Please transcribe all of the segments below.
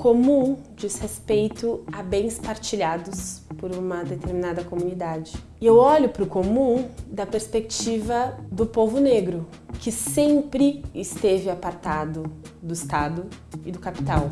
comum diz respeito a bens partilhados por uma determinada comunidade. E eu olho para o comum da perspectiva do povo negro, que sempre esteve apartado do Estado e do capital.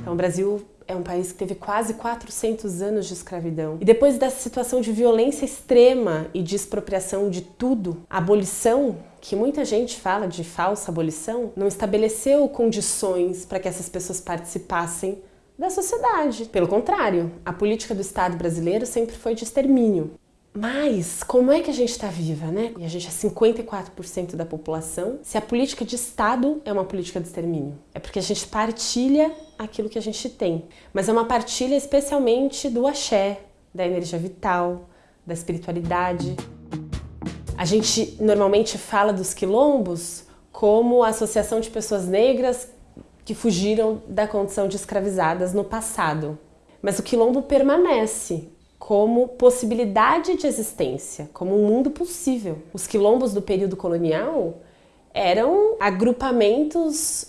Então, o Brasil é um país que teve quase 400 anos de escravidão. E depois dessa situação de violência extrema e de expropriação de tudo, a abolição, que muita gente fala de falsa abolição, não estabeleceu condições para que essas pessoas participassem da sociedade. Pelo contrário, a política do Estado brasileiro sempre foi de extermínio. Mas como é que a gente está viva, né? E a gente é 54% da população. Se a política de Estado é uma política de extermínio, é porque a gente partilha aquilo que a gente tem. Mas é uma partilha especialmente do axé, da energia vital, da espiritualidade. A gente normalmente fala dos quilombos como a associação de pessoas negras que fugiram da condição de escravizadas no passado. Mas o quilombo permanece como possibilidade de existência, como um mundo possível. Os quilombos do período colonial eram agrupamentos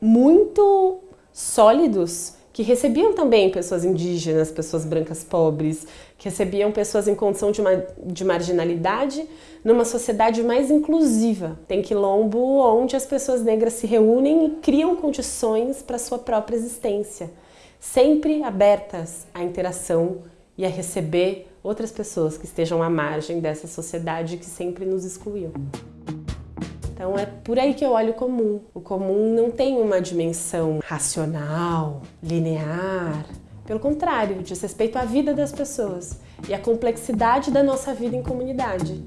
muito sólidos que recebiam também pessoas indígenas, pessoas brancas pobres, que recebiam pessoas em condição de, uma, de marginalidade numa sociedade mais inclusiva. Tem quilombo onde as pessoas negras se reúnem e criam condições para sua própria existência, sempre abertas à interação e a receber outras pessoas que estejam à margem dessa sociedade que sempre nos excluiu. Então é por aí que eu olho o comum. O comum não tem uma dimensão racional, linear. Pelo contrário, diz respeito à vida das pessoas e à complexidade da nossa vida em comunidade.